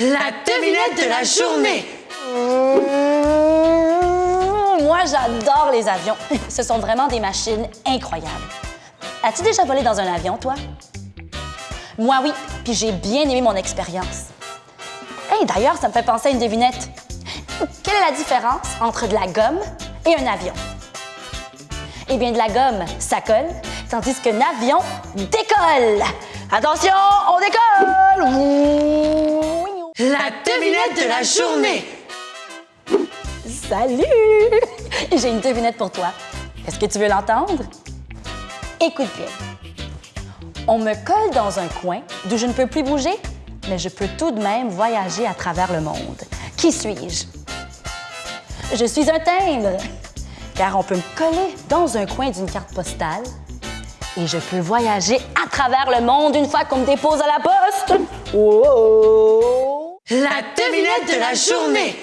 La devinette de la journée! Mmh, Moi, j'adore les avions. Ce sont vraiment des machines incroyables. As-tu déjà volé dans un avion, toi? Moi, oui, puis j'ai bien aimé mon expérience. Hey, d'ailleurs, ça me fait penser à une devinette. Quelle est la différence entre de la gomme et un avion? Eh bien, de la gomme, ça colle, tandis qu'un avion décolle. Attention, on décolle! De la journée! Salut! J'ai une devinette pour toi. Est-ce que tu veux l'entendre? Écoute bien. On me colle dans un coin d'où je ne peux plus bouger, mais je peux tout de même voyager à travers le monde. Qui suis-je? Je suis un timbre, car on peut me coller dans un coin d'une carte postale et je peux voyager à travers le monde une fois qu'on me dépose à la poste. Devinette de la journée!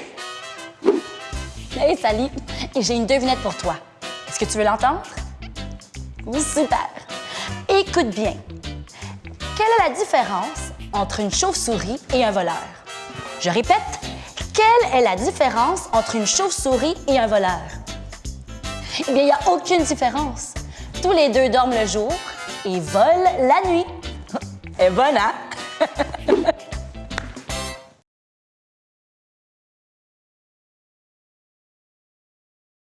Hey, Sally, j'ai une devinette pour toi. Est-ce que tu veux l'entendre? Oui, super. Écoute bien. Quelle est la différence entre une chauve-souris et un voleur? Je répète, quelle est la différence entre une chauve-souris et un voleur? Eh bien, il n'y a aucune différence. Tous les deux dorment le jour et volent la nuit. Et bonne, hein?